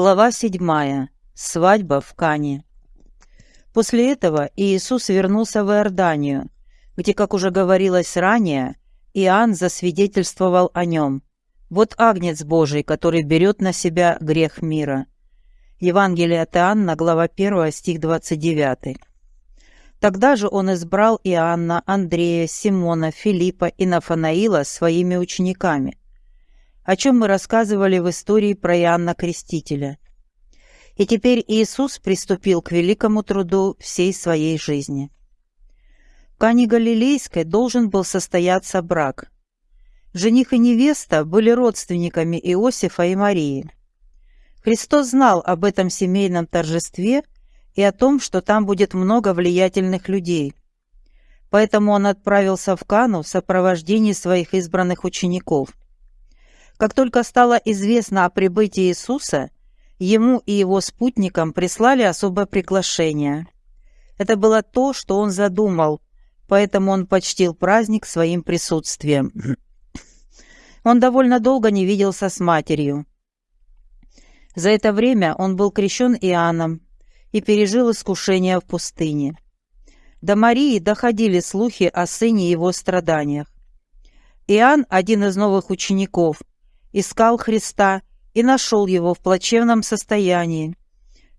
Глава 7. Свадьба в Кане. После этого Иисус вернулся в Иорданию, где, как уже говорилось ранее, Иоанн засвидетельствовал о нем. «Вот агнец Божий, который берет на себя грех мира». Евангелие от Иоанна, глава 1, стих 29. Тогда же он избрал Иоанна, Андрея, Симона, Филиппа и Нафанаила своими учениками – о чем мы рассказывали в истории про Иоанна Крестителя. И теперь Иисус приступил к великому труду всей своей жизни. В Кане Галилейской должен был состояться брак. Жених и невеста были родственниками Иосифа и Марии. Христос знал об этом семейном торжестве и о том, что там будет много влиятельных людей. Поэтому он отправился в Кану в сопровождении своих избранных учеников – как только стало известно о прибытии Иисуса, ему и его спутникам прислали особое приглашение. Это было то, что он задумал, поэтому он почтил праздник своим присутствием. Он довольно долго не виделся с матерью. За это время он был крещен Иоанном и пережил искушение в пустыне. До Марии доходили слухи о сыне и его страданиях. Иоанн, один из новых учеников, искал Христа и нашел его в плачевном состоянии,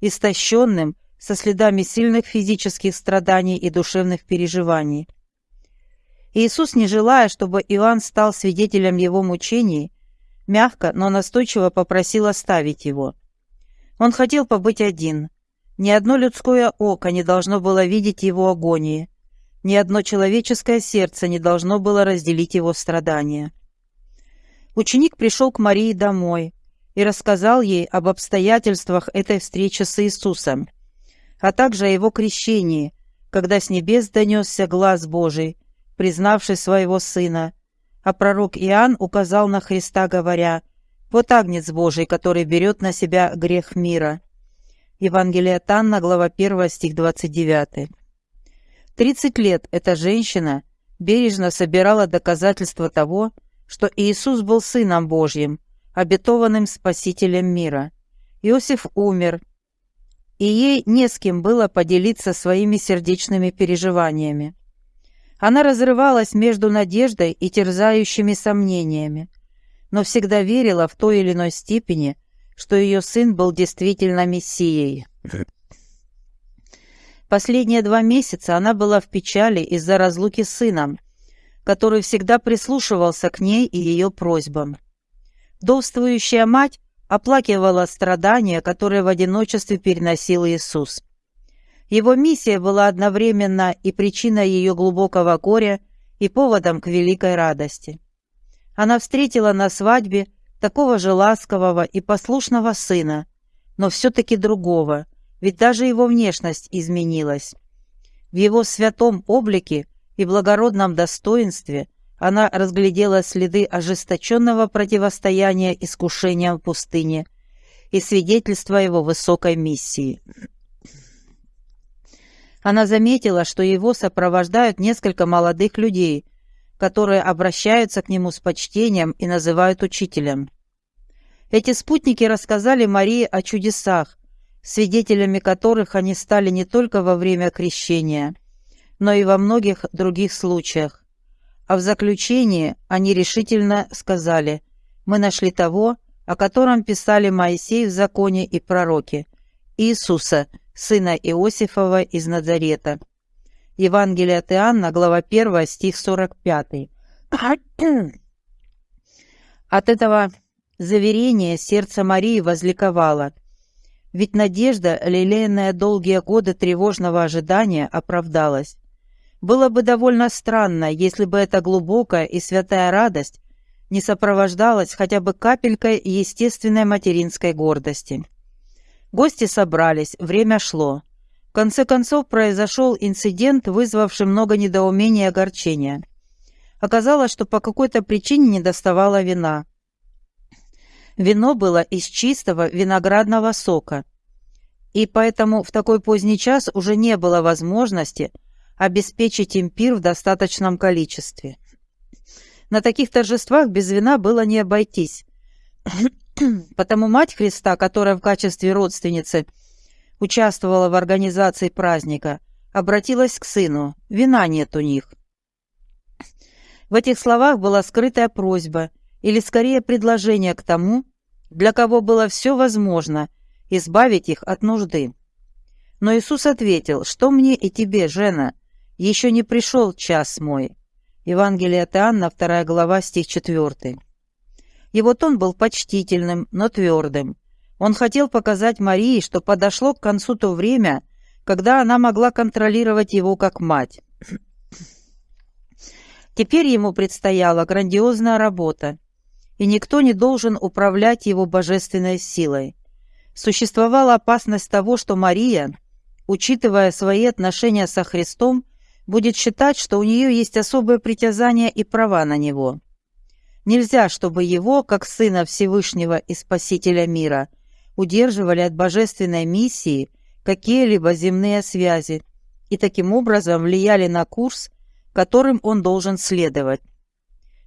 истощенным, со следами сильных физических страданий и душевных переживаний. Иисус, не желая, чтобы Иоанн стал свидетелем его мучений, мягко, но настойчиво попросил оставить его. Он хотел побыть один. Ни одно людское око не должно было видеть его агонии, ни одно человеческое сердце не должно было разделить его страдания. Ученик пришел к Марии домой и рассказал ей об обстоятельствах этой встречи с Иисусом, а также о его крещении, когда с небес донесся глаз Божий, признавший своего сына. А пророк Иоанн указал на Христа, говоря, «Вот агнец Божий, который берет на себя грех мира». Евангелие от глава 1, стих 29. Тридцать лет эта женщина бережно собирала доказательства того, Иисус был Сыном Божьим, обетованным Спасителем мира. Иосиф умер, и ей не с кем было поделиться своими сердечными переживаниями. Она разрывалась между надеждой и терзающими сомнениями, но всегда верила в той или иной степени, что ее сын был действительно Мессией. Последние два месяца она была в печали из-за разлуки с сыном – который всегда прислушивался к ней и ее просьбам. Вдовствующая мать оплакивала страдания, которые в одиночестве переносил Иисус. Его миссия была одновременно и причиной ее глубокого горя, и поводом к великой радости. Она встретила на свадьбе такого же ласкового и послушного сына, но все-таки другого, ведь даже его внешность изменилась. В его святом облике и благородном достоинстве она разглядела следы ожесточенного противостояния искушениям в пустыне и свидетельство его высокой миссии. Она заметила, что его сопровождают несколько молодых людей, которые обращаются к нему с почтением и называют учителем. Эти спутники рассказали Марии о чудесах, свидетелями которых они стали не только во время крещения – но и во многих других случаях. А в заключении они решительно сказали «Мы нашли того, о котором писали Моисей в законе и пророки, Иисуса, сына Иосифова из Назарета». Евангелие от Иоанна, глава 1, стих 45. От этого заверения сердце Марии возликовало, ведь надежда, лелеянная долгие годы тревожного ожидания, оправдалась. Было бы довольно странно, если бы эта глубокая и святая радость не сопровождалась хотя бы капелькой естественной материнской гордости. Гости собрались, время шло. В конце концов произошел инцидент, вызвавший много недоумения и огорчения. Оказалось, что по какой-то причине не доставало вина. Вино было из чистого виноградного сока, и поэтому в такой поздний час уже не было возможности – обеспечить им пир в достаточном количестве. На таких торжествах без вина было не обойтись. Потому мать Христа, которая в качестве родственницы участвовала в организации праздника, обратилась к сыну. Вина нет у них. В этих словах была скрытая просьба, или скорее предложение к тому, для кого было все возможно, избавить их от нужды. Но Иисус ответил, что мне и тебе, Жена, еще не пришел час мой. Евангелие от Иоанна, 2 глава, стих 4. Его тон был почтительным, но твердым. Он хотел показать Марии, что подошло к концу то время, когда она могла контролировать его как мать. Теперь ему предстояла грандиозная работа, и никто не должен управлять его божественной силой. Существовала опасность того, что Мария, учитывая свои отношения со Христом, будет считать, что у нее есть особое притязание и права на него. Нельзя, чтобы его, как сына Всевышнего и Спасителя мира, удерживали от божественной миссии какие-либо земные связи и таким образом влияли на курс, которым он должен следовать.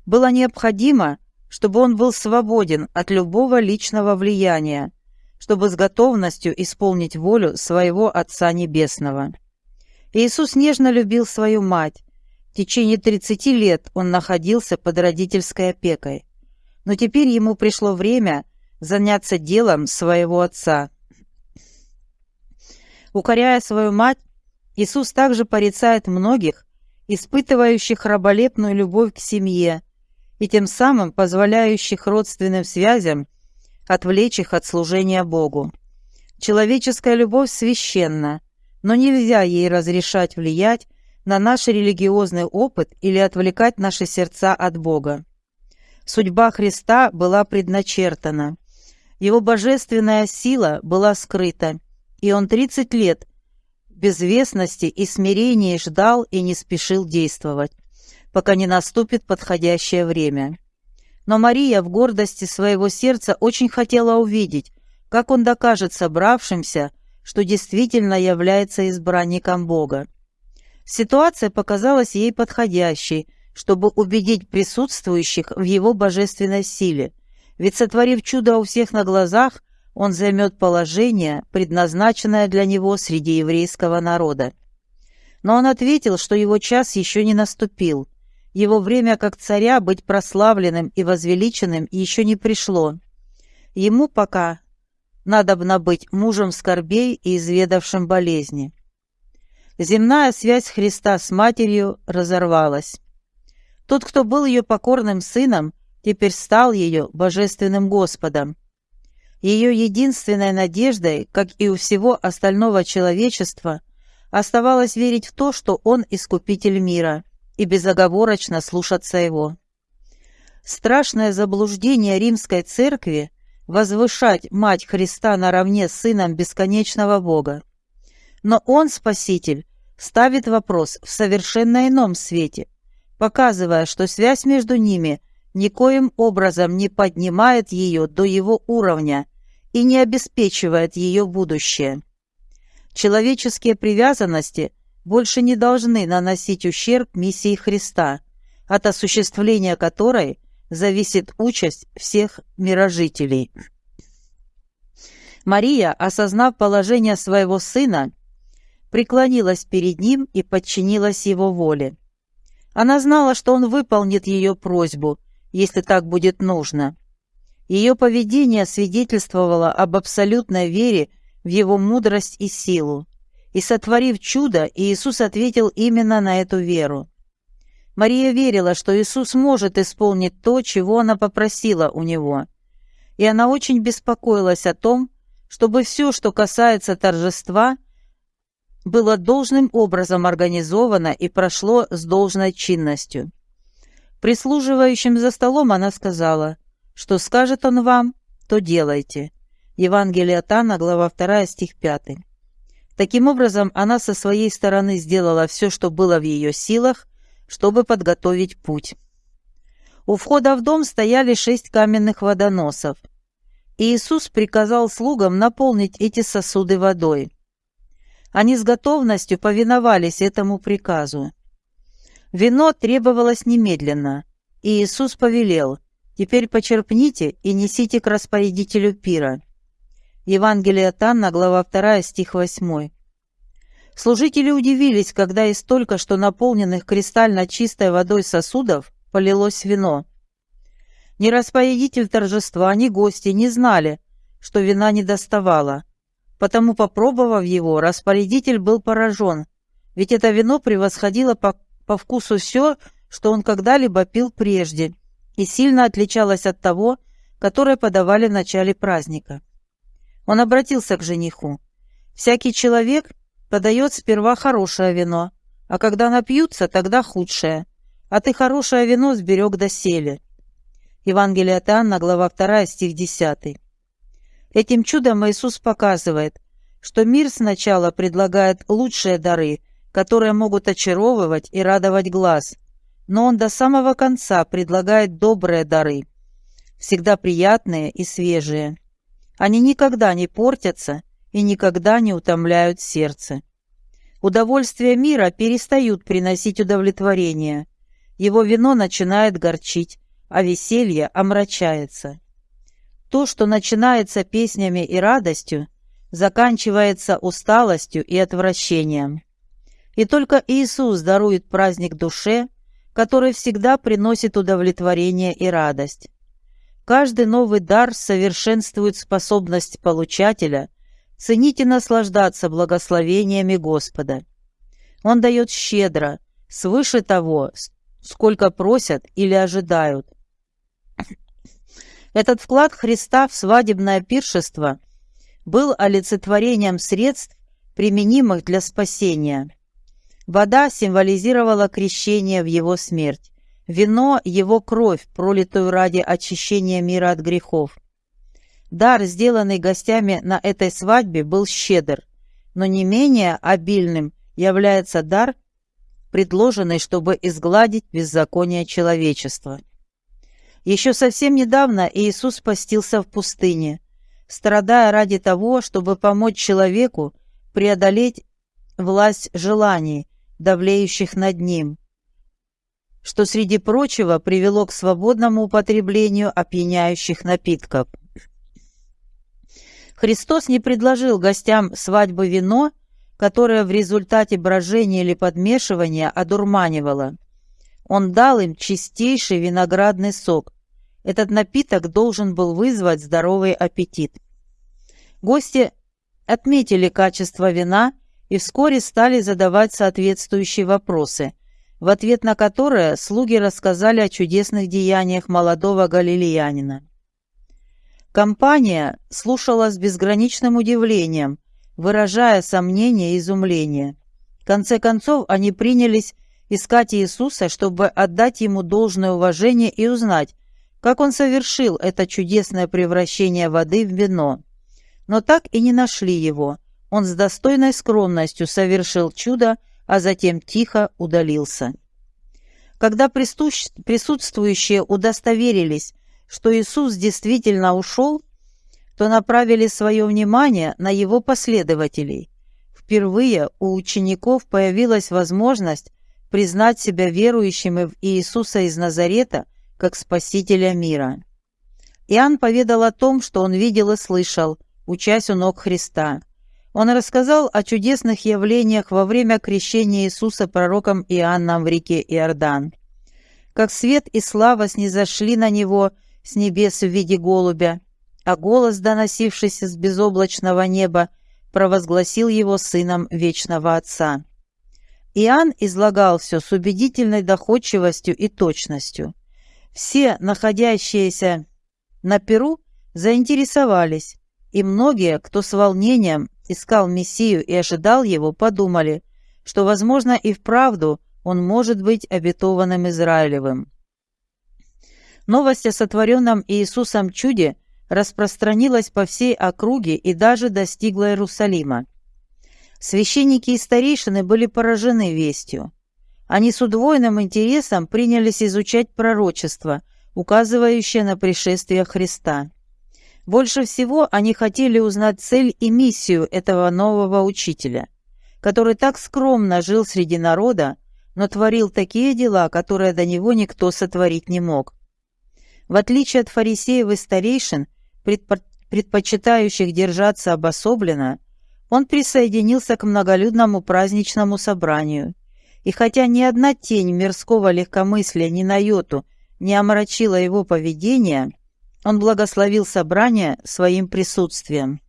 Было необходимо, чтобы он был свободен от любого личного влияния, чтобы с готовностью исполнить волю своего Отца Небесного. Иисус нежно любил свою мать. В течение 30 лет он находился под родительской опекой. Но теперь ему пришло время заняться делом своего Отца. Укоряя свою мать, Иисус также порицает многих, испытывающих раболепную любовь к семье, и тем самым позволяющих родственным связям отвлечь их от служения Богу. Человеческая любовь священна, но нельзя ей разрешать влиять на наш религиозный опыт или отвлекать наши сердца от Бога. Судьба Христа была предначертана. Его божественная сила была скрыта, и он 30 лет безвестности и смирения ждал и не спешил действовать пока не наступит подходящее время. Но Мария в гордости своего сердца очень хотела увидеть, как он докажет собравшимся, что действительно является избранником Бога. Ситуация показалась ей подходящей, чтобы убедить присутствующих в его божественной силе, ведь, сотворив чудо у всех на глазах, он займет положение, предназначенное для него среди еврейского народа. Но он ответил, что его час еще не наступил, его время как царя быть прославленным и возвеличенным еще не пришло. Ему пока надобно быть мужем скорбей и изведавшим болезни. Земная связь Христа с матерью разорвалась. Тот, кто был ее покорным сыном, теперь стал ее божественным Господом. Ее единственной надеждой, как и у всего остального человечества, оставалось верить в то, что Он искупитель мира – и безоговорочно слушаться его. Страшное заблуждение римской церкви возвышать мать Христа наравне с сыном бесконечного Бога. Но он, Спаситель, ставит вопрос в совершенно ином свете, показывая, что связь между ними никоим образом не поднимает ее до его уровня и не обеспечивает ее будущее. Человеческие привязанности – больше не должны наносить ущерб миссии Христа, от осуществления которой зависит участь всех мирожителей. Мария, осознав положение своего сына, преклонилась перед ним и подчинилась его воле. Она знала, что он выполнит ее просьбу, если так будет нужно. Ее поведение свидетельствовало об абсолютной вере в его мудрость и силу. И сотворив чудо, Иисус ответил именно на эту веру. Мария верила, что Иисус может исполнить то, чего она попросила у Него. И она очень беспокоилась о том, чтобы все, что касается торжества, было должным образом организовано и прошло с должной чинностью. Прислуживающим за столом она сказала, что скажет он вам, то делайте. Евангелие от Анна, глава 2, стих 5. Таким образом, она со своей стороны сделала все, что было в ее силах, чтобы подготовить путь. У входа в дом стояли шесть каменных водоносов. Иисус приказал слугам наполнить эти сосуды водой. Они с готовностью повиновались этому приказу. Вино требовалось немедленно, и Иисус повелел Теперь почерпните и несите к распорядителю пира». Евангелие от Анна, глава 2, стих 8. Служители удивились, когда из только что наполненных кристально чистой водой сосудов полилось вино. Ни распорядитель торжества, ни гости не знали, что вина не доставало. Потому, попробовав его, распорядитель был поражен, ведь это вино превосходило по, по вкусу все, что он когда-либо пил прежде, и сильно отличалось от того, которое подавали в начале праздника. Он обратился к жениху. «Всякий человек подает сперва хорошее вино, а когда напьются, тогда худшее. А ты хорошее вино сберег доселе». Евангелие от Иоанна, глава 2, стих 10. Этим чудом Иисус показывает, что мир сначала предлагает лучшие дары, которые могут очаровывать и радовать глаз, но он до самого конца предлагает добрые дары, всегда приятные и свежие. Они никогда не портятся и никогда не утомляют сердце. Удовольствия мира перестают приносить удовлетворение. Его вино начинает горчить, а веселье омрачается. То, что начинается песнями и радостью, заканчивается усталостью и отвращением. И только Иисус дарует праздник душе, который всегда приносит удовлетворение и радость. Каждый новый дар совершенствует способность получателя ценить и наслаждаться благословениями Господа. Он дает щедро, свыше того, сколько просят или ожидают. Этот вклад Христа в свадебное пиршество был олицетворением средств, применимых для спасения. Вода символизировала крещение в его смерть. Вино – его кровь, пролитую ради очищения мира от грехов. Дар, сделанный гостями на этой свадьбе, был щедр, но не менее обильным является дар, предложенный, чтобы изгладить беззаконие человечества. Еще совсем недавно Иисус постился в пустыне, страдая ради того, чтобы помочь человеку преодолеть власть желаний, давлеющих над ним, что, среди прочего, привело к свободному употреблению опьяняющих напитков. Христос не предложил гостям свадьбы вино, которое в результате брожения или подмешивания одурманивало. Он дал им чистейший виноградный сок. Этот напиток должен был вызвать здоровый аппетит. Гости отметили качество вина и вскоре стали задавать соответствующие вопросы – в ответ на которое слуги рассказали о чудесных деяниях молодого галилеянина. Компания слушала с безграничным удивлением, выражая сомнение и изумление. В конце концов, они принялись искать Иисуса, чтобы отдать ему должное уважение и узнать, как он совершил это чудесное превращение воды в вино. Но так и не нашли его. Он с достойной скромностью совершил чудо, а затем тихо удалился. Когда присутствующие удостоверились, что Иисус действительно ушел, то направили свое внимание на его последователей. Впервые у учеников появилась возможность признать себя верующими в Иисуса из Назарета как Спасителя мира. Иоанн поведал о том, что он видел и слышал, учась у ног Христа. Он рассказал о чудесных явлениях во время крещения Иисуса пророком Иоанном в реке Иордан. Как свет и слава снизошли на него с небес в виде голубя, а голос, доносившийся с безоблачного неба, провозгласил его сыном вечного Отца. Иоанн излагал все с убедительной доходчивостью и точностью. Все, находящиеся на Перу, заинтересовались, и многие, кто с волнением искал Мессию и ожидал его, подумали, что, возможно, и вправду он может быть обетованным Израилевым. Новость о сотворенном Иисусом чуде распространилась по всей округе и даже достигла Иерусалима. Священники и старейшины были поражены вестью. Они с удвоенным интересом принялись изучать пророчество, указывающее на пришествие Христа. Больше всего они хотели узнать цель и миссию этого нового учителя, который так скромно жил среди народа, но творил такие дела, которые до него никто сотворить не мог. В отличие от фарисеев и старейшин, предпочитающих держаться обособленно, он присоединился к многолюдному праздничному собранию. И хотя ни одна тень мирского легкомыслия ни на йоту не омрачила его поведение, он благословил собрание своим присутствием.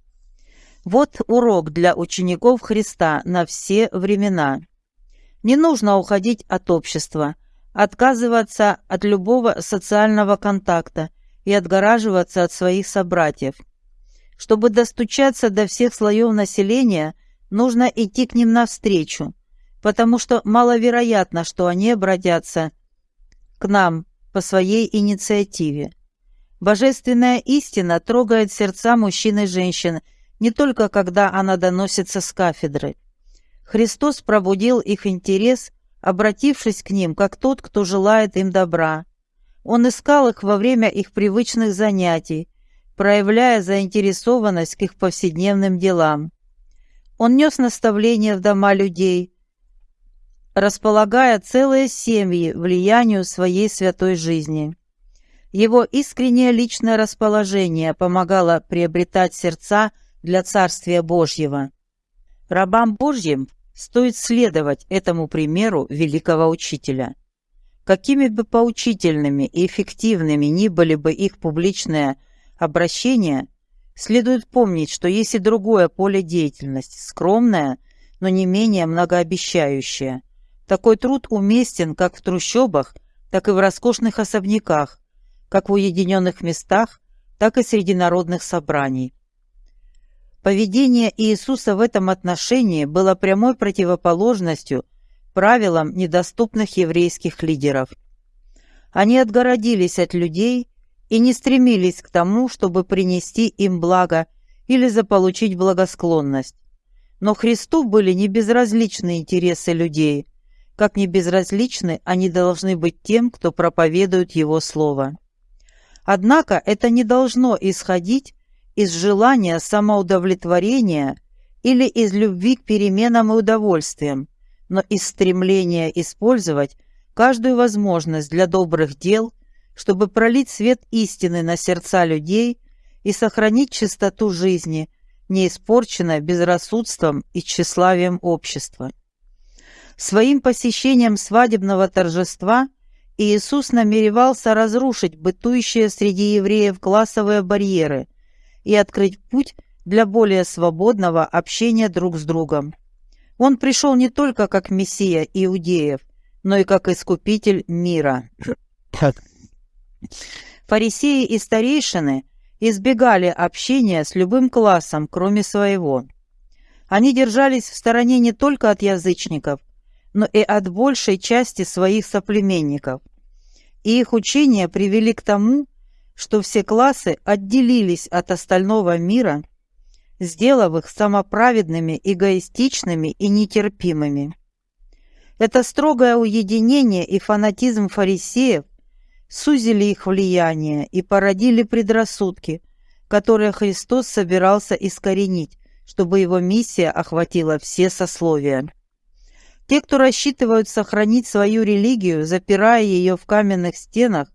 Вот урок для учеников Христа на все времена. Не нужно уходить от общества, отказываться от любого социального контакта и отгораживаться от своих собратьев. Чтобы достучаться до всех слоев населения, нужно идти к ним навстречу, потому что маловероятно, что они обратятся к нам по своей инициативе. Божественная истина трогает сердца мужчин и женщин не только когда она доносится с кафедры. Христос пробудил их интерес, обратившись к ним, как тот, кто желает им добра. Он искал их во время их привычных занятий, проявляя заинтересованность к их повседневным делам. Он нес наставления в дома людей, располагая целые семьи влиянию своей святой жизни. Его искреннее личное расположение помогало приобретать сердца для Царствия Божьего. Рабам Божьим стоит следовать этому примеру великого учителя. Какими бы поучительными и эффективными ни были бы их публичные обращения, следует помнить, что есть и другое поле деятельности, скромное, но не менее многообещающее. Такой труд уместен как в трущобах, так и в роскошных особняках, как в уединенных местах, так и среди народных собраний. Поведение Иисуса в этом отношении было прямой противоположностью правилам недоступных еврейских лидеров. Они отгородились от людей и не стремились к тому, чтобы принести им благо или заполучить благосклонность. Но Христу были не безразличны интересы людей, как не безразличны они должны быть тем, кто проповедует Его Слово. Однако это не должно исходить из желания самоудовлетворения или из любви к переменам и удовольствиям, но из стремления использовать каждую возможность для добрых дел, чтобы пролить свет истины на сердца людей и сохранить чистоту жизни, не испорченной безрассудством и тщеславием общества. Своим посещением свадебного торжества Иисус намеревался разрушить бытующие среди евреев классовые барьеры, и открыть путь для более свободного общения друг с другом. Он пришел не только как мессия иудеев, но и как искупитель мира. Фарисеи и старейшины избегали общения с любым классом, кроме своего. Они держались в стороне не только от язычников, но и от большей части своих соплеменников. И их учения привели к тому, что все классы отделились от остального мира, сделав их самоправедными, эгоистичными и нетерпимыми. Это строгое уединение и фанатизм фарисеев сузили их влияние и породили предрассудки, которые Христос собирался искоренить, чтобы его миссия охватила все сословия. Те, кто рассчитывают сохранить свою религию, запирая ее в каменных стенах,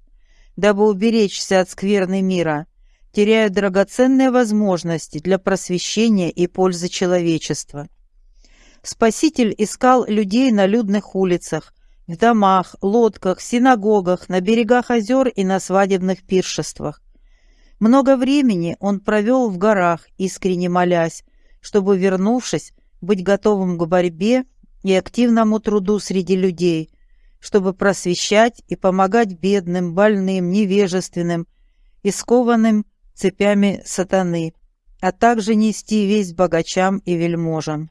дабы уберечься от скверны мира, теряют драгоценные возможности для просвещения и пользы человечества. Спаситель искал людей на людных улицах, в домах, лодках, синагогах, на берегах озер и на свадебных пиршествах. Много времени он провел в горах, искренне молясь, чтобы, вернувшись, быть готовым к борьбе и активному труду среди людей, чтобы просвещать и помогать бедным, больным, невежественным и скованным цепями сатаны, а также нести весь богачам и вельможам.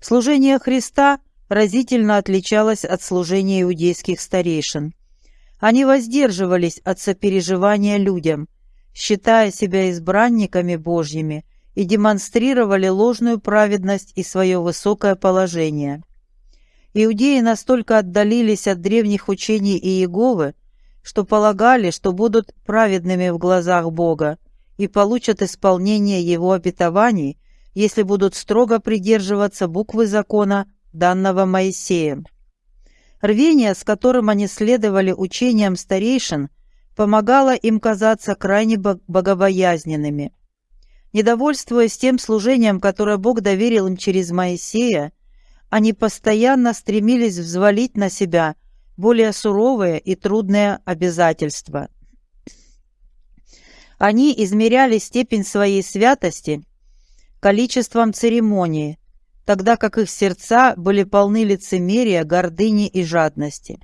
Служение Христа разительно отличалось от служения иудейских старейшин. Они воздерживались от сопереживания людям, считая себя избранниками Божьими, и демонстрировали ложную праведность и свое высокое положение – Иудеи настолько отдалились от древних учений Иеговы, что полагали, что будут праведными в глазах Бога и получат исполнение Его обетований, если будут строго придерживаться буквы закона, данного Моисеем. Рвение, с которым они следовали учениям старейшин, помогало им казаться крайне богобоязненными. Недовольствуясь тем служением, которое Бог доверил им через Моисея, они постоянно стремились взвалить на себя более суровые и трудные обязательства. Они измеряли степень своей святости количеством церемоний, тогда как их сердца были полны лицемерия, гордыни и жадности.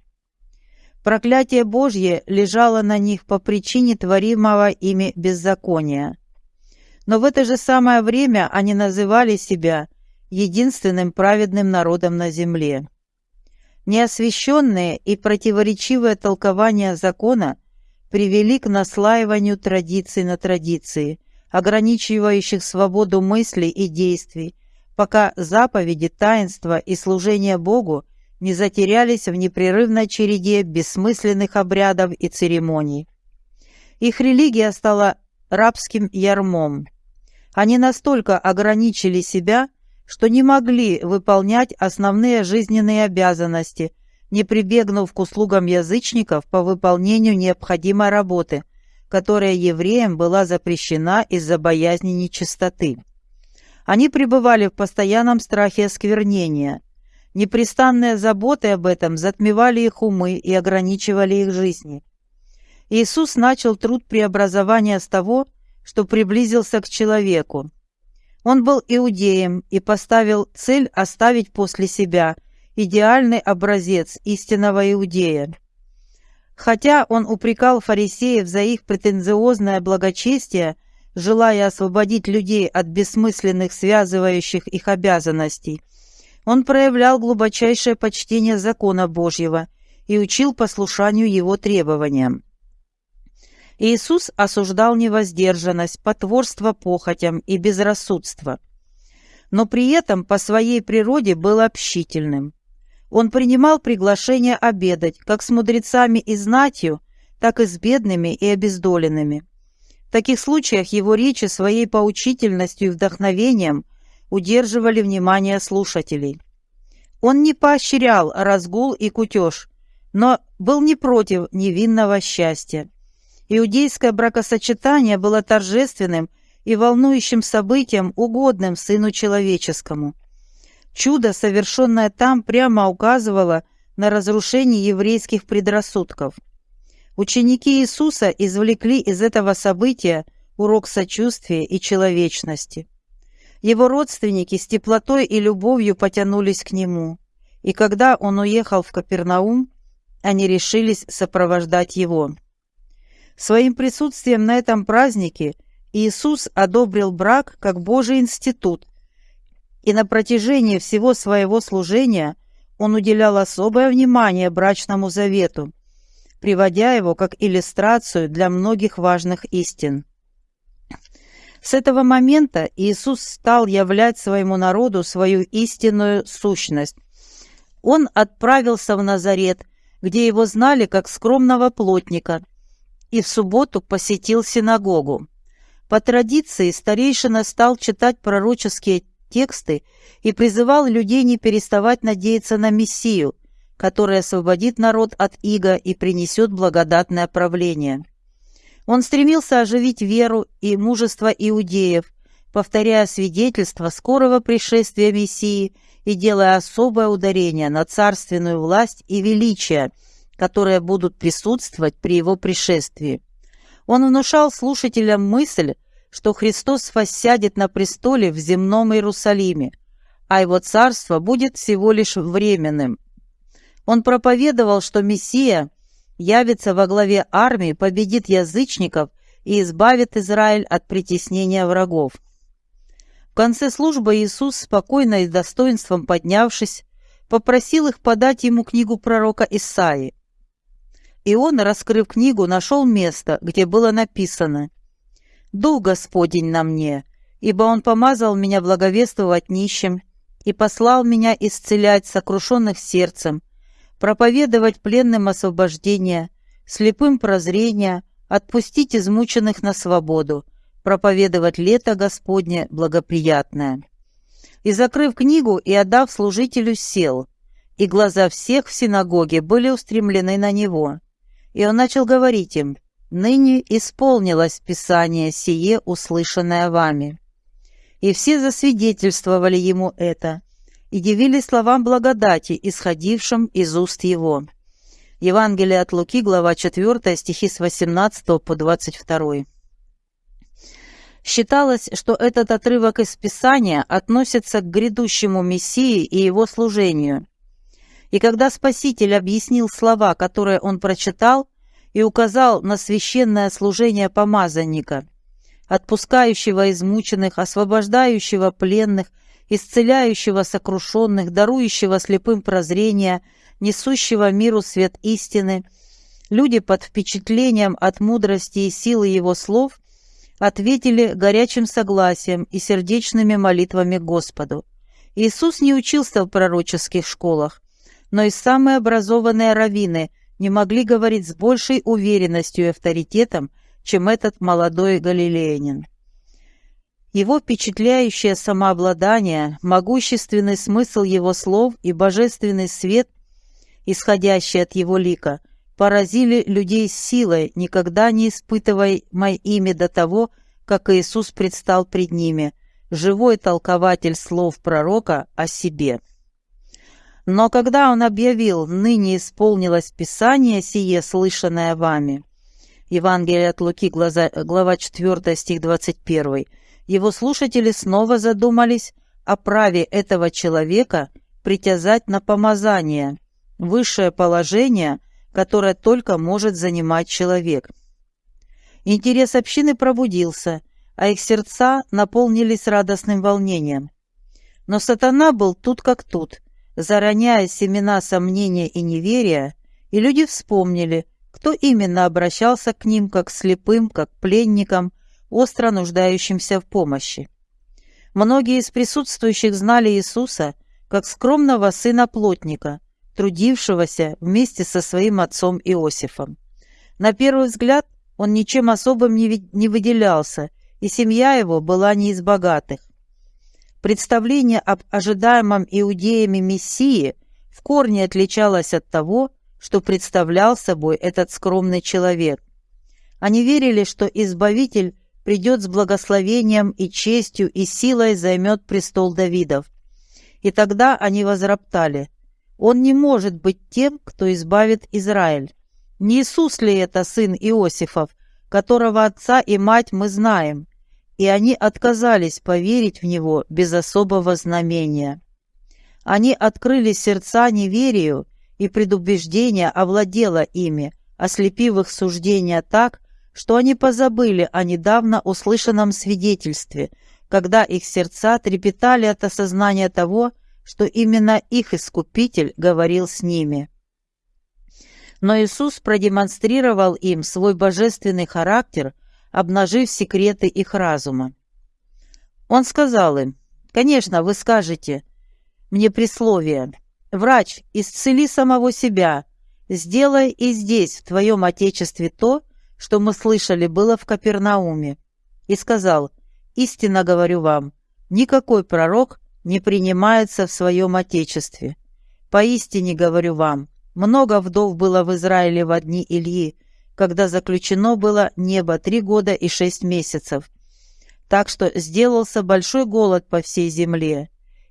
Проклятие Божье лежало на них по причине творимого ими беззакония. Но в это же самое время они называли себя единственным праведным народом на земле. Неосвященные и противоречивые толкования закона привели к наслаиванию традиций на традиции, ограничивающих свободу мыслей и действий, пока заповеди, таинства и служение Богу не затерялись в непрерывной череде бессмысленных обрядов и церемоний. Их религия стала рабским ярмом. Они настолько ограничили себя, что не могли выполнять основные жизненные обязанности, не прибегнув к услугам язычников по выполнению необходимой работы, которая евреям была запрещена из-за боязни нечистоты. Они пребывали в постоянном страхе осквернения. Непрестанные заботы об этом затмевали их умы и ограничивали их жизни. Иисус начал труд преобразования с того, что приблизился к человеку, он был иудеем и поставил цель оставить после себя идеальный образец истинного иудея. Хотя он упрекал фарисеев за их претенциозное благочестие, желая освободить людей от бессмысленных связывающих их обязанностей, он проявлял глубочайшее почтение закона Божьего и учил послушанию его требованиям. Иисус осуждал невоздержанность, потворство похотям и безрассудство, но при этом по своей природе был общительным. Он принимал приглашение обедать как с мудрецами и знатью, так и с бедными и обездоленными. В таких случаях его речи своей поучительностью и вдохновением удерживали внимание слушателей. Он не поощрял разгул и кутеж, но был не против невинного счастья. Иудейское бракосочетание было торжественным и волнующим событием, угодным Сыну Человеческому. Чудо, совершенное там, прямо указывало на разрушение еврейских предрассудков. Ученики Иисуса извлекли из этого события урок сочувствия и человечности. Его родственники с теплотой и любовью потянулись к нему, и когда он уехал в Капернаум, они решились сопровождать его. Своим присутствием на этом празднике Иисус одобрил брак как Божий институт, и на протяжении всего своего служения он уделял особое внимание брачному завету, приводя его как иллюстрацию для многих важных истин. С этого момента Иисус стал являть своему народу свою истинную сущность. Он отправился в Назарет, где его знали как скромного плотника – и в субботу посетил синагогу. По традиции старейшина стал читать пророческие тексты и призывал людей не переставать надеяться на Мессию, который освободит народ от иго и принесет благодатное правление. Он стремился оживить веру и мужество иудеев, повторяя свидетельство скорого пришествия Мессии и делая особое ударение на царственную власть и величие – которые будут присутствовать при его пришествии. Он внушал слушателям мысль, что Христос воссядет на престоле в земном Иерусалиме, а его царство будет всего лишь временным. Он проповедовал, что Мессия явится во главе армии, победит язычников и избавит Израиль от притеснения врагов. В конце службы Иисус, спокойно и с достоинством поднявшись, попросил их подать ему книгу пророка Исаии. И он, раскрыв книгу, нашел место, где было написано «Дух Господень на мне, ибо Он помазал меня благовествовать нищим и послал меня исцелять сокрушенных сердцем, проповедовать пленным освобождение, слепым прозрение, отпустить измученных на свободу, проповедовать лето Господне благоприятное». И, закрыв книгу и отдав служителю, сел, и глаза всех в синагоге были устремлены на него. И он начал говорить им, ныне исполнилось Писание сие, услышанное вами». И все засвидетельствовали ему это, и дивились словам благодати, исходившим из уст его. Евангелие от Луки, глава 4, стихи с 18 по 22. Считалось, что этот отрывок из Писания относится к грядущему Мессии и его служению. И когда Спаситель объяснил слова, которые он прочитал, и указал на священное служение помазанника, отпускающего измученных, освобождающего пленных, исцеляющего сокрушенных, дарующего слепым прозрение, несущего миру свет истины, люди под впечатлением от мудрости и силы его слов ответили горячим согласием и сердечными молитвами Господу. Иисус не учился в пророческих школах, но и самые образованные раввины не могли говорить с большей уверенностью и авторитетом, чем этот молодой галилеянин. Его впечатляющее самообладание, могущественный смысл его слов и божественный свет, исходящий от его лика, поразили людей силой, никогда не испытываемой ими до того, как Иисус предстал пред ними, живой толкователь слов пророка о себе. Но когда он объявил «ныне исполнилось Писание сие, слышанное вами», Евангелие от Луки, глава 4, стих 21, его слушатели снова задумались о праве этого человека притязать на помазание, высшее положение, которое только может занимать человек. Интерес общины пробудился, а их сердца наполнились радостным волнением. Но сатана был тут как тут, зароняя семена сомнения и неверия, и люди вспомнили, кто именно обращался к ним как слепым, как пленникам, остро нуждающимся в помощи. Многие из присутствующих знали Иисуса как скромного сына плотника, трудившегося вместе со своим отцом Иосифом. На первый взгляд он ничем особым не выделялся, и семья его была не из богатых. Представление об ожидаемом иудеями Мессии в корне отличалось от того, что представлял собой этот скромный человек. Они верили, что Избавитель придет с благословением и честью и силой займет престол Давидов. И тогда они возроптали. Он не может быть тем, кто избавит Израиль. Не Иисус ли это сын Иосифов, которого отца и мать мы знаем? И они отказались поверить в него без особого знамения. Они открыли сердца неверию, и предубеждение овладело ими, ослепив их суждения так, что они позабыли о недавно услышанном свидетельстве, когда их сердца трепетали от осознания того, что именно их Искупитель говорил с ними. Но Иисус продемонстрировал им свой божественный характер, обнажив секреты их разума. Он сказал им, «Конечно, вы скажете мне присловие, «Врач, исцели самого себя, сделай и здесь, в твоем Отечестве, то, что мы слышали было в Капернауме, и сказал, «Истинно говорю вам, никакой пророк не принимается в своем Отечестве. Поистине говорю вам, много вдов было в Израиле в дни Ильи, когда заключено было небо три года и шесть месяцев. Так что сделался большой голод по всей земле,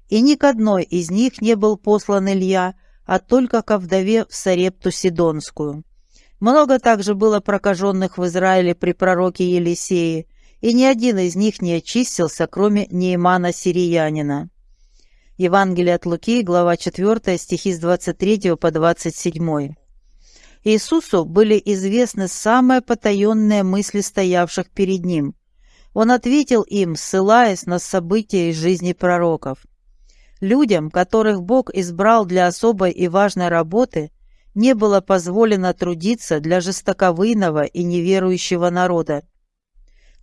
и ни к одной из них не был послан Илья, а только ко вдове в Сарепту Сидонскую. Много также было прокаженных в Израиле при пророке Елисее, и ни один из них не очистился, кроме Неймана Сириянина. Евангелие от Луки, глава 4, стихи с 23 по 27. Иисусу были известны самые потаенные мысли стоявших перед Ним. Он ответил им, ссылаясь на события из жизни пророков. Людям, которых Бог избрал для особой и важной работы, не было позволено трудиться для жестоковыйного и неверующего народа.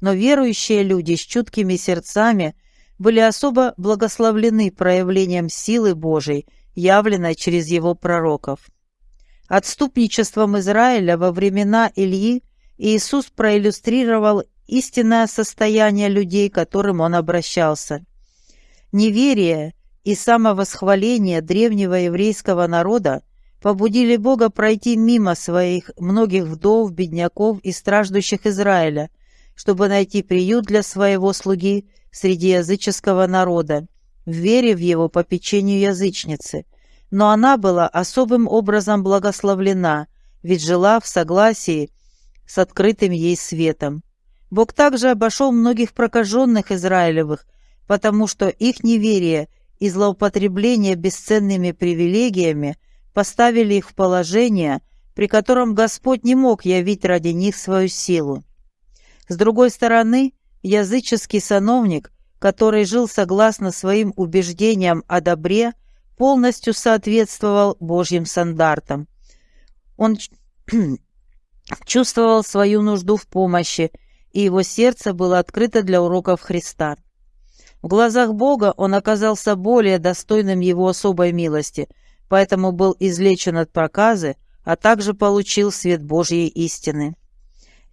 Но верующие люди с чуткими сердцами были особо благословлены проявлением силы Божией, явленной через его пророков. Отступничеством Израиля во времена Ильи Иисус проиллюстрировал истинное состояние людей, к которым он обращался. Неверие и самовосхваление древнего еврейского народа побудили Бога пройти мимо своих многих вдов, бедняков и страждущих Израиля, чтобы найти приют для своего слуги среди языческого народа, в вере в его попечению язычницы. Но она была особым образом благословлена, ведь жила в согласии с открытым ей светом. Бог также обошел многих прокаженных Израилевых, потому что их неверие и злоупотребление бесценными привилегиями поставили их в положение, при котором Господь не мог явить ради них свою силу. С другой стороны, языческий сановник, который жил согласно своим убеждениям о добре, полностью соответствовал Божьим стандартам. Он чувствовал свою нужду в помощи, и его сердце было открыто для уроков Христа. В глазах Бога он оказался более достойным его особой милости, поэтому был излечен от проказы, а также получил свет Божьей истины.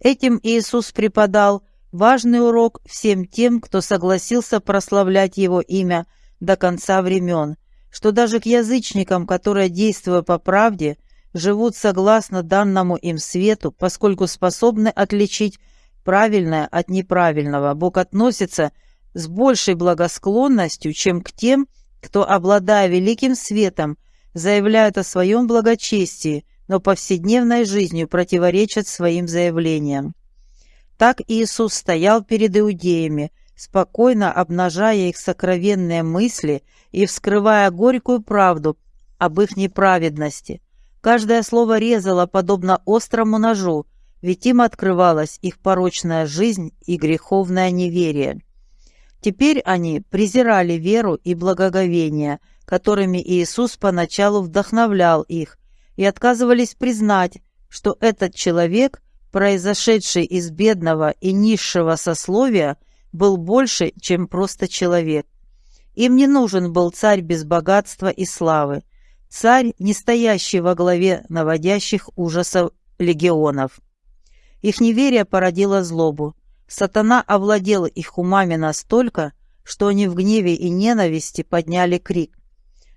Этим Иисус преподал важный урок всем тем, кто согласился прославлять Его имя до конца времен, что даже к язычникам, которые, действуя по правде, живут согласно данному им свету, поскольку способны отличить правильное от неправильного, Бог относится с большей благосклонностью, чем к тем, кто, обладая великим светом, заявляют о своем благочестии, но повседневной жизнью противоречат своим заявлениям. Так Иисус стоял перед иудеями, спокойно обнажая их сокровенные мысли и вскрывая горькую правду об их неправедности. Каждое слово резало подобно острому ножу, ведь им открывалась их порочная жизнь и греховное неверие. Теперь они презирали веру и благоговение, которыми Иисус поначалу вдохновлял их, и отказывались признать, что этот человек, произошедший из бедного и низшего сословия, был больше, чем просто человек. Им не нужен был царь без богатства и славы, царь, не стоящий во главе наводящих ужасов легионов. Их неверие породило злобу. Сатана овладел их умами настолько, что они в гневе и ненависти подняли крик.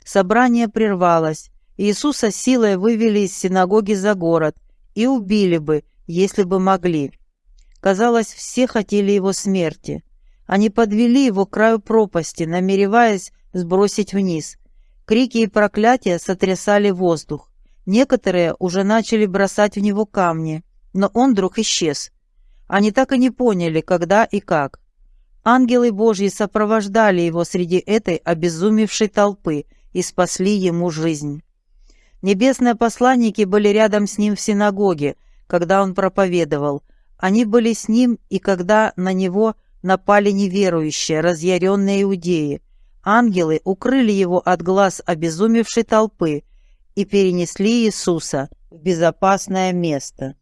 Собрание прервалось. Иисуса силой вывели из синагоги за город и убили бы, если бы могли. Казалось, все хотели его смерти. Они подвели его к краю пропасти, намереваясь сбросить вниз. Крики и проклятия сотрясали воздух. Некоторые уже начали бросать в него камни, но он вдруг исчез. Они так и не поняли, когда и как. Ангелы Божьи сопровождали его среди этой обезумевшей толпы и спасли ему жизнь. Небесные посланники были рядом с ним в синагоге, когда он проповедовал. Они были с ним и когда на него напали неверующие, разъяренные иудеи. Ангелы укрыли его от глаз обезумевшей толпы и перенесли Иисуса в безопасное место.